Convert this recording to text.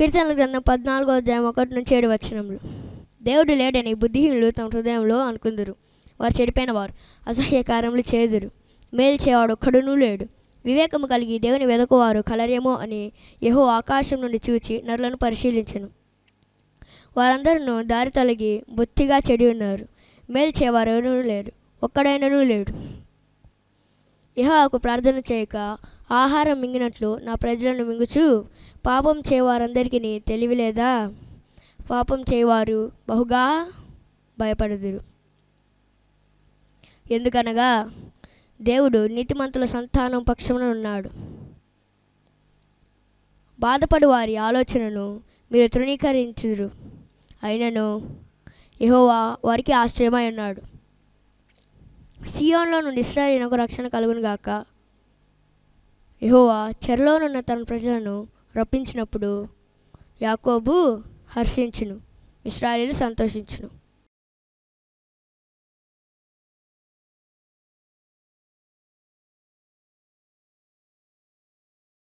కీర్తనల గ్రంథం పద్నాలుగో అధ్యాయం ఒకటి నుంచి ఏడు వచనములు. దేవుడు లేడని బుద్ధిహీనులు తమ హృదయంలో అనుకుందురు. వారు చెడిపోయిన వారు అసహ్య కార్యములు చేదురు. మేలు చేయవాడు ఒక్కడునూ లేడు. వివేకము కలిగి దేవుని వెదకువారు కలరేమో అని యహో ఆకాశం నుండి చూచి నరులను పరిశీలించను. వారందరూ దారి తొలగి బొత్తిగా చెడి ఉన్నారు. మేలు చేయవారు లేరు. ఒక్కడైనను లేడు. యెహోవాకు ప్రార్థన చేయక ఆహారం మింగినట్లు నా ప్రజలను మింగుచు పాపం చేయవారందరికీ తెలివి లేదా? పాపం చేయవారు బహుగా భయపడుదురు. ఎందుకనగా దేవుడు నీతిమంతుల సంతానం పక్షమున ఉన్నాడు. బాధపడు వారి ఆలోచనను మీరు తృణీకరించుదురు. అయినను యహోవా వారికి ఆశ్రయమై ఉన్నాడు. సియోన్లో నుండి ఇస్రాయేలునకు రక్షణ కలుగును గాక యెహోవా చెరలోనున్న తన ప్రజలను రప్పించినప్పుడు యాకోబు హర్షించును ఇస్రాయేలు సంతోషించును.